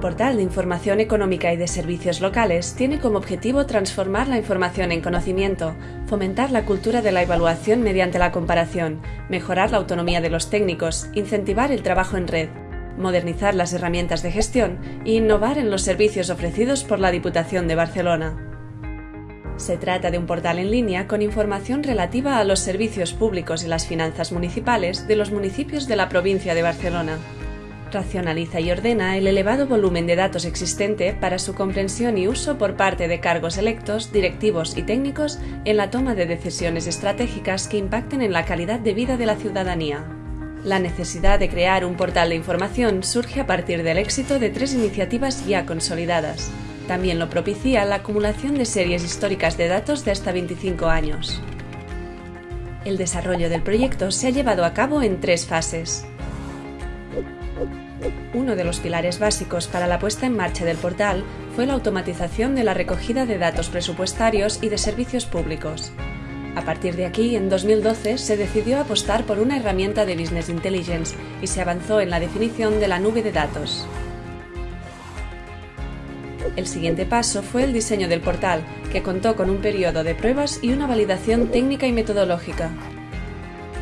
portal de Información Económica y de Servicios Locales tiene como objetivo transformar la información en conocimiento, fomentar la cultura de la evaluación mediante la comparación, mejorar la autonomía de los técnicos, incentivar el trabajo en red, modernizar las herramientas de gestión e innovar en los servicios ofrecidos por la Diputación de Barcelona. Se trata de un portal en línea con información relativa a los servicios públicos y las finanzas municipales de los municipios de la provincia de Barcelona racionaliza y ordena el elevado volumen de datos existente para su comprensión y uso por parte de cargos electos, directivos y técnicos en la toma de decisiones estratégicas que impacten en la calidad de vida de la ciudadanía. La necesidad de crear un portal de información surge a partir del éxito de tres iniciativas ya consolidadas. También lo propicia la acumulación de series históricas de datos de hasta 25 años. El desarrollo del proyecto se ha llevado a cabo en tres fases. Uno de los pilares básicos para la puesta en marcha del portal fue la automatización de la recogida de datos presupuestarios y de servicios públicos. A partir de aquí, en 2012, se decidió apostar por una herramienta de Business Intelligence y se avanzó en la definición de la nube de datos. El siguiente paso fue el diseño del portal, que contó con un periodo de pruebas y una validación técnica y metodológica.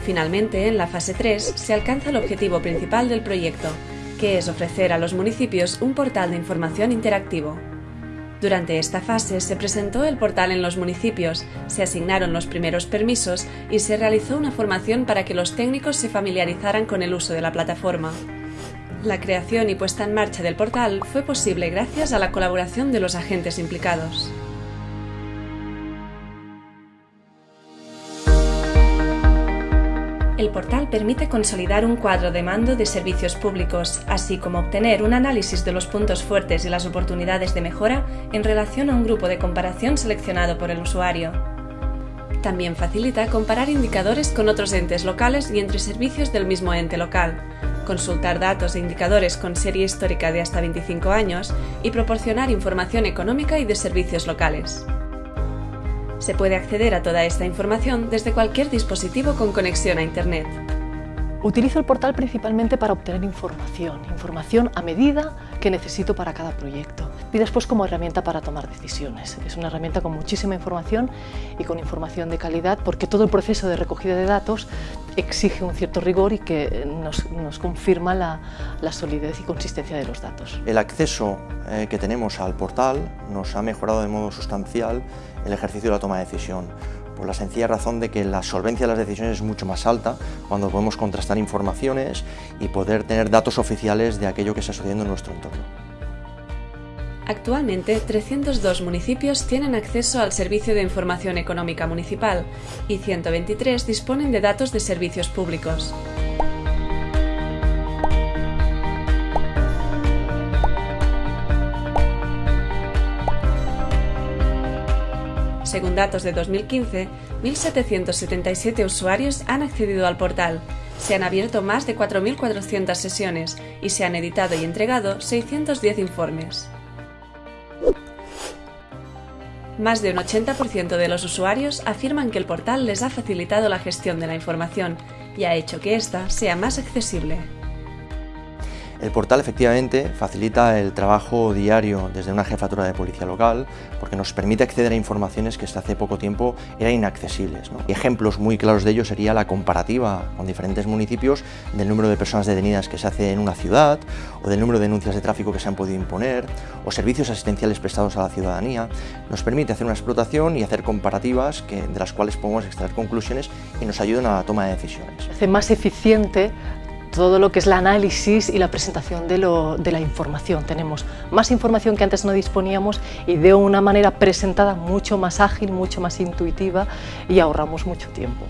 Finalmente, en la fase 3, se alcanza el objetivo principal del proyecto, que es ofrecer a los municipios un portal de información interactivo. Durante esta fase se presentó el portal en los municipios, se asignaron los primeros permisos y se realizó una formación para que los técnicos se familiarizaran con el uso de la plataforma. La creación y puesta en marcha del portal fue posible gracias a la colaboración de los agentes implicados. El portal permite consolidar un cuadro de mando de servicios públicos, así como obtener un análisis de los puntos fuertes y las oportunidades de mejora en relación a un grupo de comparación seleccionado por el usuario. También facilita comparar indicadores con otros entes locales y entre servicios del mismo ente local, consultar datos e indicadores con serie histórica de hasta 25 años y proporcionar información económica y de servicios locales. Se puede acceder a toda esta información desde cualquier dispositivo con conexión a Internet. Utilizo el portal principalmente para obtener información, información a medida que necesito para cada proyecto y después como herramienta para tomar decisiones. Es una herramienta con muchísima información y con información de calidad porque todo el proceso de recogida de datos exige un cierto rigor y que nos, confirma la, solidez y consistencia de los datos. El acceso eh, que tenemos al portal nos ha mejorado de modo sustancial el ejercicio de la toma de decisión por la sencilla razón de que la solvencia de las decisiones es mucho más alta cuando podemos contrastar informaciones y poder tener datos oficiales de aquello que está sucediendo en nuestro entorno. Actualmente, 302 municipios tienen acceso al Servicio de Información Económica Municipal y 123 disponen de datos de servicios públicos. Según datos de 2015, 1.777 usuarios han accedido al portal, se han abierto más de 4.400 sesiones y se han editado y entregado 610 informes. Más de un 80% de los usuarios afirman que el portal les ha facilitado la gestión de la información y ha hecho que ésta sea más accesible. El portal efectivamente facilita el trabajo diario desde una jefatura de policía local porque nos permite acceder a informaciones que hasta hace poco tiempo eran inaccesibles. ejemplos muy claros de ello sería la comparativa con diferentes municipios del número de personas detenidas que se hace en una ciudad o del número de denuncias de tráfico que se han podido imponer o servicios asistenciales prestados a la ciudadanía. Nos permite hacer una explotación y hacer comparativas que, de las cuales podemos extraer conclusiones y nos ayudan a la toma de decisiones. Hace más eficiente todo lo que es el análisis y la presentación de, de, la información. Tenemos más información que antes no disponíamos y de una manera presentada mucho más ágil, mucho más intuitiva y ahorramos mucho tiempo.